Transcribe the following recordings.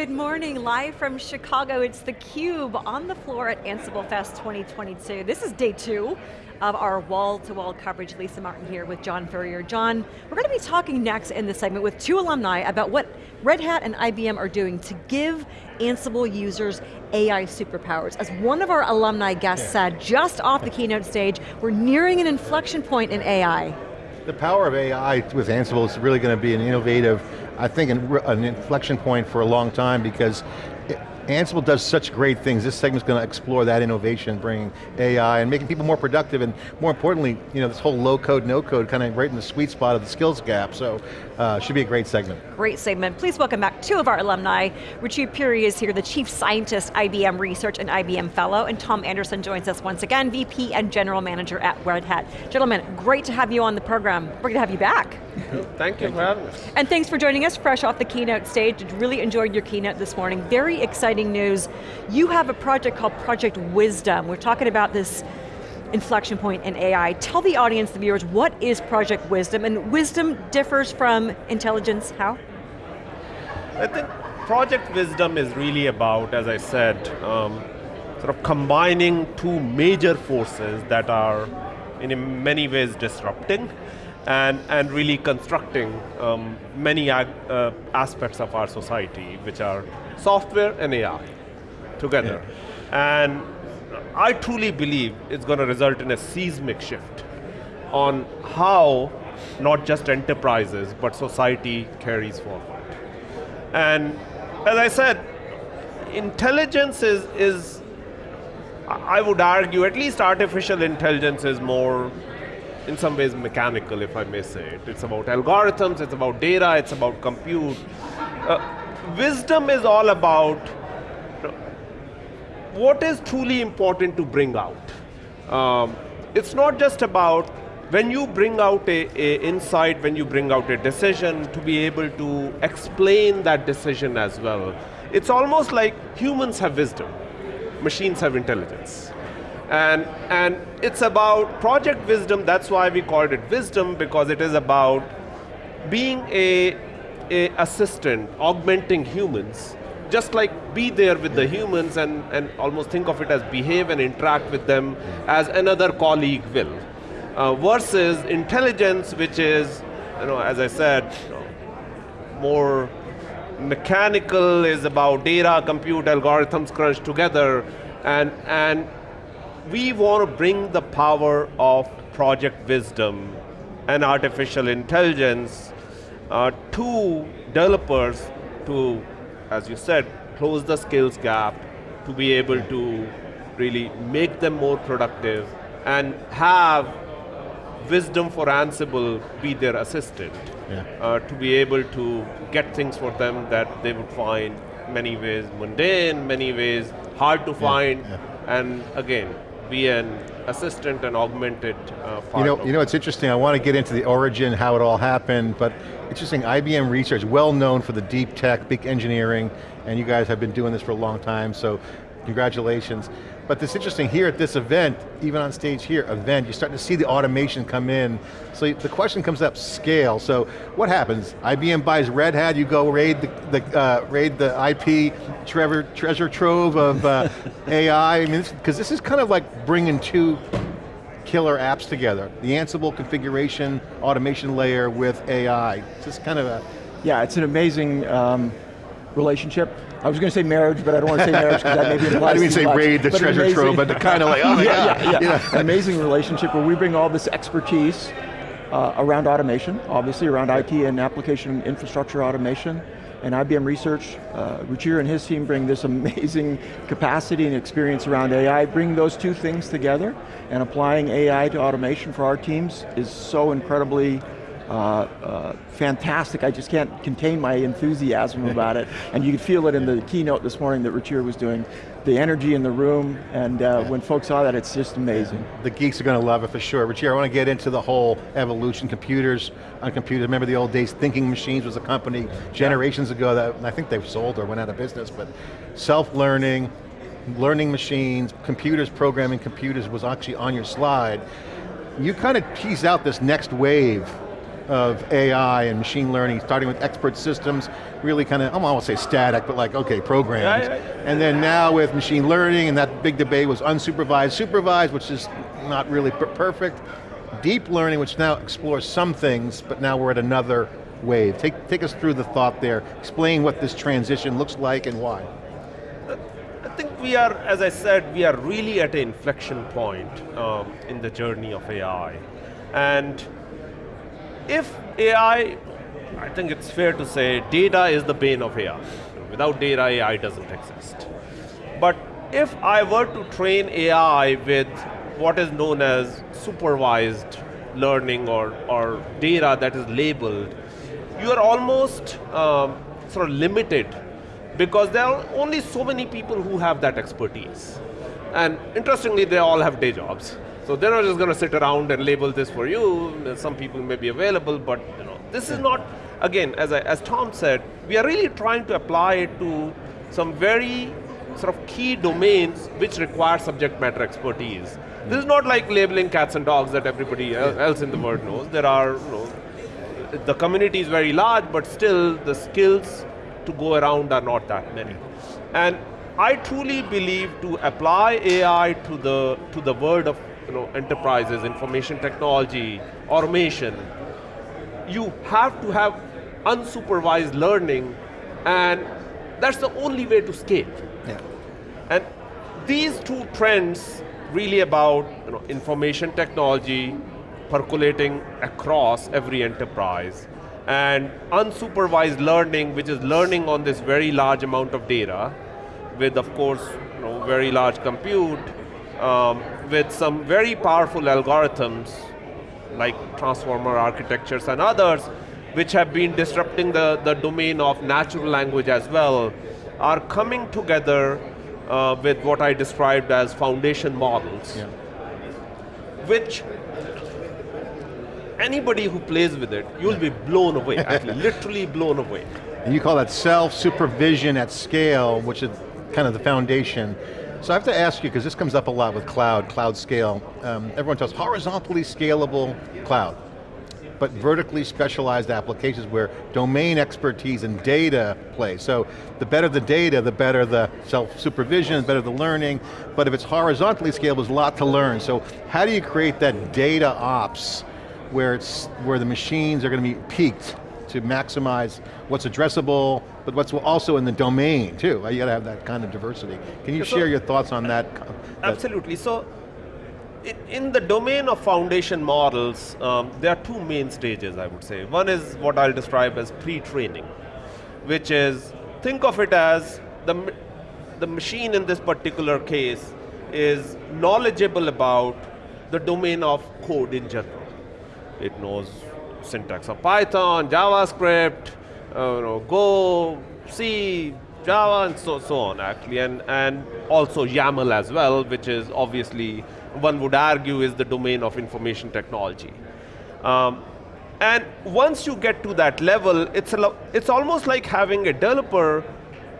Good morning, live from Chicago. It's theCUBE on the floor at Ansible Fest 2022. This is day two of our wall-to-wall -wall coverage. Lisa Martin here with John Furrier. John, we're going to be talking next in this segment with two alumni about what Red Hat and IBM are doing to give Ansible users AI superpowers. As one of our alumni guests yeah. said just off the keynote stage, we're nearing an inflection point in AI. The power of AI with Ansible is really going to be an innovative, I think an, an inflection point for a long time because Ansible does such great things. This segment's going to explore that innovation, bringing AI and making people more productive and more importantly, you know, this whole low code, no code, kind of right in the sweet spot of the skills gap. So, uh, should be a great segment. Great segment. Please welcome back two of our alumni. Ruchir Puri is here, the Chief Scientist, IBM Research and IBM Fellow, and Tom Anderson joins us once again, VP and General Manager at Red Hat. Gentlemen, great to have you on the program. We're going to have you back. Thank you for having us. And thanks for joining us fresh off the keynote stage. Really enjoyed your keynote this morning. Very exciting news. You have a project called Project Wisdom. We're talking about this inflection point in AI. Tell the audience, the viewers, what is Project Wisdom and wisdom differs from intelligence, how? I think Project Wisdom is really about, as I said, um, sort of combining two major forces that are in many ways disrupting and, and really constructing um, many uh, aspects of our society, which are software and AI together. Yeah. And I truly believe it's going to result in a seismic shift on how not just enterprises, but society carries forward. And as I said, intelligence is, is I would argue, at least artificial intelligence is more in some ways mechanical, if I may say it. It's about algorithms, it's about data, it's about compute. Uh, wisdom is all about what is truly important to bring out. Um, it's not just about when you bring out a, a, insight, when you bring out a decision, to be able to explain that decision as well. It's almost like humans have wisdom, machines have intelligence. And, and it's about project wisdom, that's why we called it wisdom, because it is about being a, a assistant, augmenting humans, just like be there with the humans and, and almost think of it as behave and interact with them as another colleague will. Uh, versus intelligence, which is, you know, as I said, more mechanical, is about data, compute, algorithms crunched together, and, and we want to bring the power of project wisdom and artificial intelligence uh, to developers to, as you said, close the skills gap, to be able to really make them more productive and have wisdom for Ansible be their assistant. Yeah. Uh, to be able to get things for them that they would find many ways mundane, many ways hard to find, yeah. and again, be an assistant and augmented uh, You know, you know, it's interesting, I want to get into the origin, how it all happened, but interesting, IBM Research, well known for the deep tech, big engineering, and you guys have been doing this for a long time, so congratulations. But it's interesting, here at this event, even on stage here, event, you're starting to see the automation come in. So the question comes up, scale. So what happens? IBM buys Red Hat, you go raid the, the uh, raid the IP treasure, treasure trove of uh, AI. I mean, because this is kind of like bringing two killer apps together. The Ansible configuration, automation layer with AI. It's just kind of a... Yeah, it's an amazing um, relationship. I was going to say marriage, but I don't want to say marriage because that maybe implies I didn't mean say much, raid the treasure amazing, trove, but the kind of like, oh yeah. yeah, yeah, yeah. An amazing relationship where we bring all this expertise uh, around automation, obviously around IT and application infrastructure automation, and IBM Research, uh, Ruchir and his team bring this amazing capacity and experience around AI, bring those two things together, and applying AI to automation for our teams is so incredibly uh, uh, fantastic. I just can't contain my enthusiasm about it. And you could feel it in the keynote this morning that Ruchir was doing. The energy in the room, and uh, when folks saw that, it's just amazing. The geeks are going to love it for sure. Ruchir, I want to get into the whole evolution, computers on computers. Remember the old days, Thinking Machines was a company generations ago that I think they've sold or went out of business, but self-learning, learning machines, computers, programming computers was actually on your slide. You kind of tease out this next wave of AI and machine learning, starting with expert systems, really kind of, I won't say static, but like, okay, programs. Yeah, yeah, yeah. And then now with machine learning, and that big debate was unsupervised, supervised, which is not really perfect. Deep learning, which now explores some things, but now we're at another wave. Take, take us through the thought there. Explain what this transition looks like and why. I think we are, as I said, we are really at an inflection point um, in the journey of AI. And if AI, I think it's fair to say, data is the bane of AI. Without data, AI doesn't exist. But if I were to train AI with what is known as supervised learning or, or data that is labeled, you are almost um, sort of limited because there are only so many people who have that expertise. And interestingly, they all have day jobs. So they're not just going to sit around and label this for you. Some people may be available, but you know, this is not, again, as, I, as Tom said, we are really trying to apply it to some very sort of key domains which require subject matter expertise. This is not like labeling cats and dogs that everybody else in the world knows. There are, you know, the community is very large, but still the skills to go around are not that many. And I truly believe to apply AI to the, to the world of you know, enterprises, information technology, automation, you have to have unsupervised learning and that's the only way to scale. Yeah. And these two trends really about you know, information technology percolating across every enterprise and unsupervised learning, which is learning on this very large amount of data with, of course, you know, very large compute, um, with some very powerful algorithms like transformer architectures and others, which have been disrupting the, the domain of natural language as well, are coming together uh, with what I described as foundation models, Yeah. which anybody who plays with it, you'll be blown away, actually, literally blown away. And you call that self-supervision at scale, which is kind of the foundation. So I have to ask you, because this comes up a lot with cloud, cloud scale. Um, everyone talks horizontally scalable cloud, but vertically specialized applications where domain expertise and data play. So the better the data, the better the self-supervision, the better the learning, but if it's horizontally scalable, there's a lot to learn. So how do you create that data ops where, it's, where the machines are going to be peaked to maximize what's addressable, but what's also in the domain too. You got to have that kind of diversity. Can you So- share your thoughts on that? Absolutely. So, in, in the domain of foundation models, um, there are two main stages, I would say. One is what I'll describe as pre-training, which is, think of it as the, the machine in this particular case is knowledgeable about the domain of code in general. It knows syntax of Python, JavaScript, uh, you know, Go, C, Java, and so, so on actually, and, and also YAML as well, which is obviously, one would argue is the domain of information technology. Um, and once you get to that level, it's, a it's almost like having a developer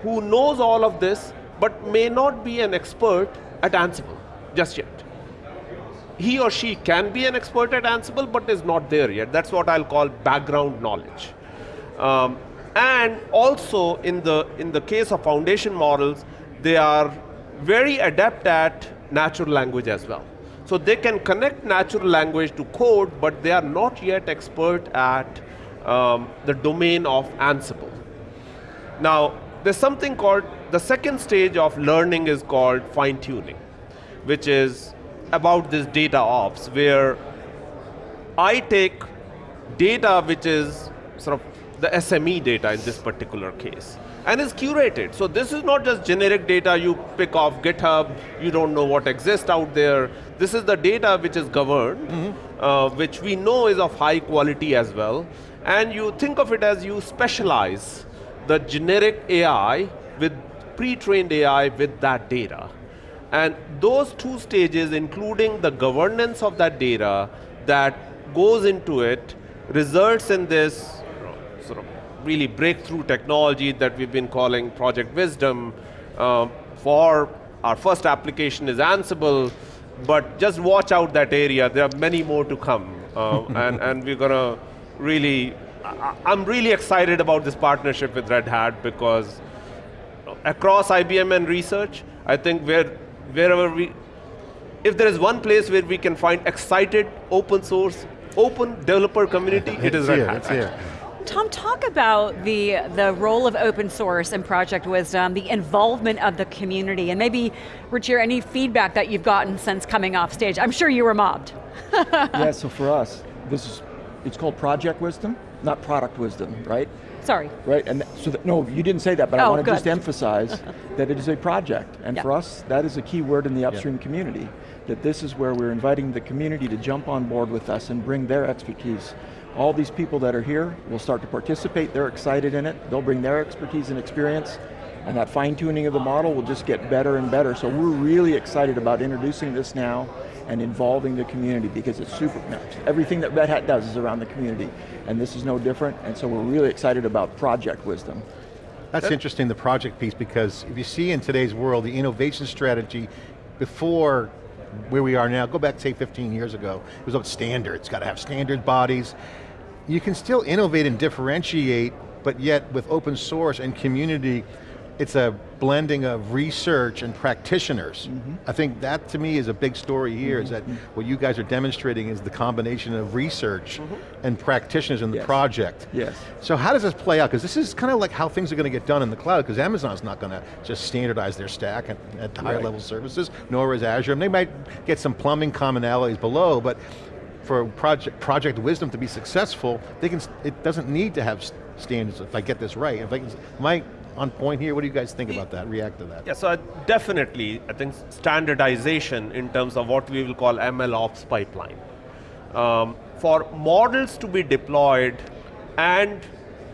who knows all of this, but may not be an expert at Ansible just yet he or she can be an expert at Ansible, but is not there yet. That's what I'll call background knowledge. Um, and also in the, in the case of foundation models, they are very adept at natural language as well. So they can connect natural language to code, but they are not yet expert at um, the domain of Ansible. Now, there's something called, the second stage of learning is called fine tuning, which is about this data ops, where I take data which is sort of the SME data in this particular case, and is curated. So this is not just generic data you pick off GitHub, you don't know what exists out there. This is the data which is governed, uh, which we know is of high quality as well, and you think of it as you specialize the generic AI with pre-trained AI with that data. And those two stages, including the governance of that data that goes into it, results in this sort of really breakthrough technology that we've been calling Project Wisdom. Um, for our first application is Ansible, but just watch out that area. There are many more to come, uh, and and we're gonna really, I- I'm really excited about this partnership with Red Hat because across IBM and research, I think where, wherever we, if there is one place where we can find excited, open source, open developer community, it is It's Red here, Hat. it's here. Tom, talk about the, the role of open source and Project Wisdom, the involvement of the community, and maybe, Ruchir, any feedback that you've gotten since coming off stage. I'm sure you were mobbed. yeah, so for us, this is, it's called Project Wisdom, not Product Wisdom, right? Sorry. Right, and so, that, no, you didn't say that, but I Oh, want to just emphasize that it is a project, and Yeah. for us, that is a key word in the upstream community, that this is where we're inviting the community to jump on board with us and bring their expertise. All these people that are here will start to participate, they're excited in it, they'll bring their expertise and experience, and that fine tuning of the model will just get better and better. So we're really excited about introducing this now and involving the community because it's super, everything that Red Hat does is around the community, and this is no different, and so we're really excited about Project Wisdom. That's interesting, the project piece, because if you see in today's world, the innovation strategy before where we are now, go back say 15 years ago, it was about standards, got to have standard bodies. You can still innovate and differentiate, but yet with open source and community, it's a blending of research and practitioners. Mm-hmm. I think that to me is a big story here, is mm-hmm. that what you guys are demonstrating is the combination of research mm-hmm. and practitioners in the project. Yes. So how does this play out? Because this is kind of like how things are going to get done in the cloud, because Amazon's not going to just standardize their stack at, at higher Right. level services, nor is Azure. And they might get some plumbing commonalities below, but for project, project wisdom to be successful, they can, it doesn't need to have standards, if I get this right. If I can, am I on point here? What do you guys think about that, react to that? Yeah, so I definitely, I think standardization in terms of what we will call ML ops pipeline. Um, for models to be deployed and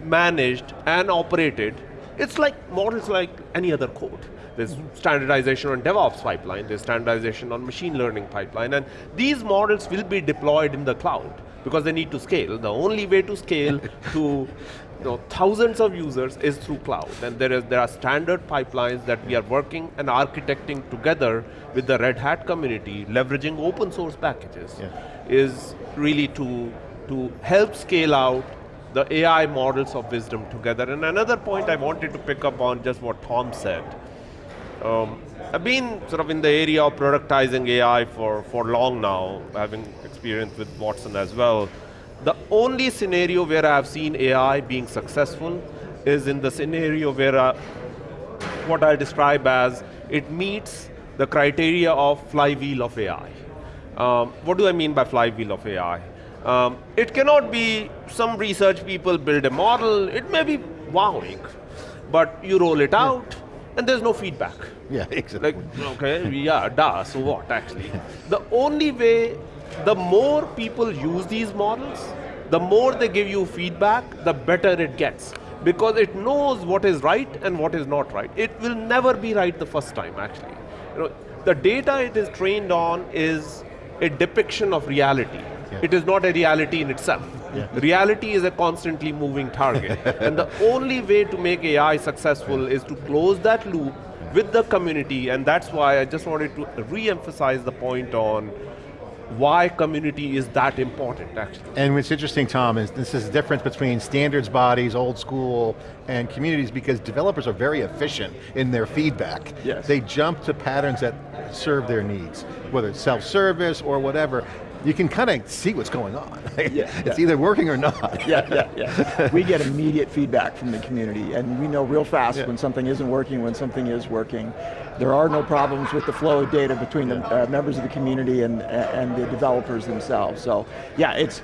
managed and operated, it's like models like any other code. There's standardization on DevOps pipeline, there's standardization on machine learning pipeline, and these models will be deployed in the cloud because they need to scale. The only way to scale to you know, thousands of users is through cloud. And there, is, there are standard pipelines that we are working and architecting together with the Red Hat community, leveraging open source packages, Yeah. is really to, to help scale out the AI models of wisdom together. And another point I wanted to pick up on just what Tom said. Um, I've been sort of in the area of productizing AI for, for long now, having experience with Watson as well. The only scenario where I've seen AI being successful is in the scenario where uh, what I describe as it meets the criteria of flywheel of AI. Um, what do I mean by flywheel of AI? Um, it cannot be some research people build a model, it may be wowing, but you roll it out and there's no feedback. Yeah, exactly. Like, okay, yeah, duh, so what actually? the only way, the more people use these models, the more they give you feedback, the better it gets. Because it knows what is right and what is not right. It will never be right the first time, actually. You know, the data it is trained on is a depiction of reality. Yeah. It is not a reality in itself. Yeah. Reality is a constantly moving target. and the only way to make AI successful is to close that loop with the community, and that's why I just wanted to re-emphasize the point on why community is that important, actually. And what's interesting, Tom, is this is the difference between standards bodies, old school, and communities because developers are very efficient in their feedback. Yes. They jump to patterns that serve their needs, whether it's self-service or whatever. You can kind of see what's going on. Yeah, it's yeah. either working or not. Yeah, yeah, yeah. we get immediate feedback from the community, and we know real fast Yeah. when something isn't working, when something is working. There are no problems with the flow of data between the uh, members of the community and and the developers themselves. So, yeah, it's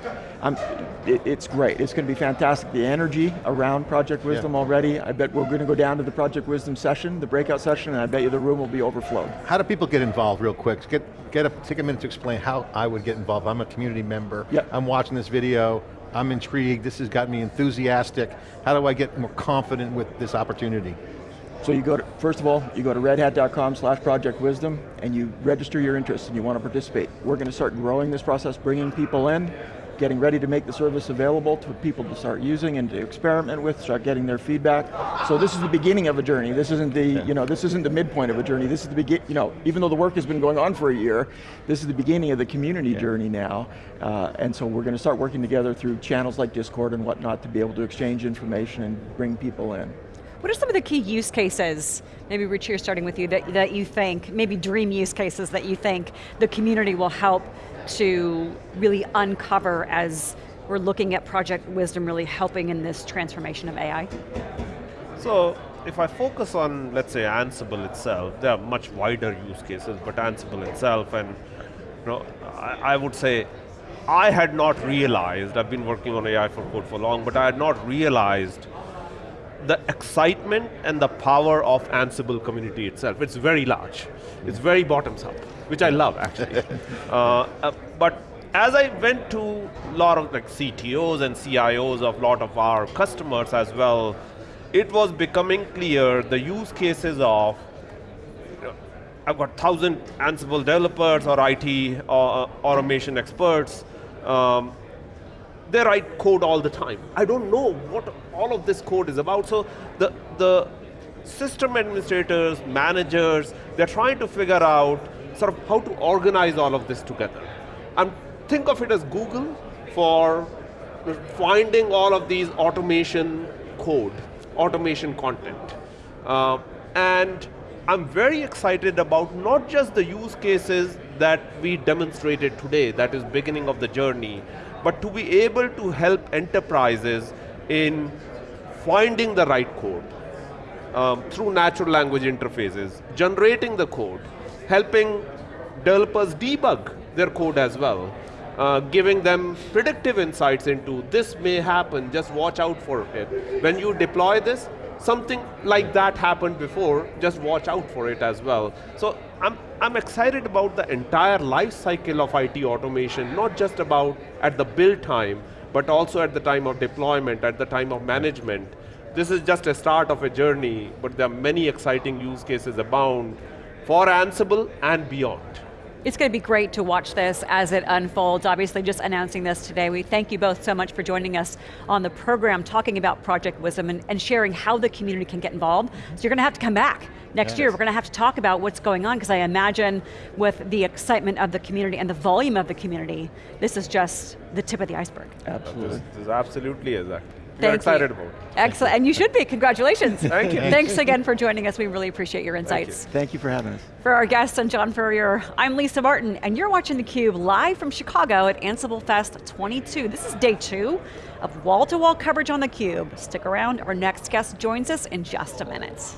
it, it's great. It's going to be fantastic. The energy around Project Wisdom already. I bet we're going to go down to the Project Wisdom session, the breakout session, and I bet you the room will be overflowed. How do people get involved real quick? Get, get a, take a minute to explain how I would get involved. I'm a community member. Yep. I'm watching this video. I'm intrigued. This has got me enthusiastic. How do I get more confident with this opportunity? So you go to, first of all, you go to redhat.com slash project wisdom and you register your interest and you want to participate. We're going to start growing this process, bringing people in. Getting ready to make the service available to people to start using and to experiment with, start getting their feedback. So this is the beginning of a journey. This isn't the, you know, this isn't the midpoint of a journey. This is the begin, you know, even though the work has been going on for a year, this is the beginning of the community yeah. journey now. Uh, and so we're going to start working together through channels like Discord and whatnot to be able to exchange information and bring people in. What are some of the key use cases, maybe Ruchir starting with you, that, that you think, maybe dream use cases that you think the community will help to really uncover as we're looking at Project Wisdom really helping in this transformation of AI? So, if I focus on, let's say, Ansible itself, there are much wider use cases, but Ansible itself, and you know, I, I would say, I had not realized, I've been working on AI for code for long, but I had not realized the excitement and the power of Ansible community itself. It's very large. It's very bottoms up, which I love actually. uh, uh, but as I went to a lot of like CTOs and CIOs of a lot of our customers as well, it was becoming clear the use cases of I've got thousand Ansible developers or IT or, uh, automation experts. Um, they write code all the time. I don't know what all of this code is about. So the, the system administrators, managers, they're trying to figure out sort of how to organize all of this together. And think of it as Google for finding all of these automation code, automation content. Uh, and I'm very excited about not just the use cases that we demonstrated today, that is beginning of the journey, but to be able to help enterprises in finding the right code um, through natural language interfaces, generating the code, helping developers debug their code as well, uh, giving them predictive insights into this may happen, just watch out for it. When you deploy this, something like that happened before, just watch out for it as well. So I'm, I'm excited about the entire life cycle of IT automation, not just about at the build time, but also at the time of deployment, at the time of management. This is just a start of a journey, but there are many exciting use cases abound for Ansible and beyond. It's going to be great to watch this as it unfolds. Obviously just announcing this today. We thank you both so much for joining us on the program, talking about Project Wisdom and, and sharing how the community can get involved. So you're going to have to come back next yes. year. We're going to have to talk about what's going on because I imagine with the excitement of the community and the volume of the community, this is just the tip of the iceberg. Absolutely. This, this absolutely is that. We're excited you. about it. Excellent, and you should be, congratulations. Thank you. Thanks again for joining us, we really appreciate your insights. Thank you, Thank you for having us. For our guests and John Furrier, I'm Lisa Martin, and you're watching theCUBE live from Chicago at Ansible Fest 22. This is day two of wall-to-wall -wall coverage on theCUBE. Stick around, our next guest joins us in just a minute.